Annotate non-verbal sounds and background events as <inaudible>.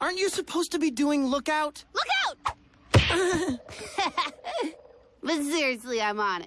Aren't you supposed to be doing lookout? Lookout! <laughs> <laughs> but seriously, I'm on it.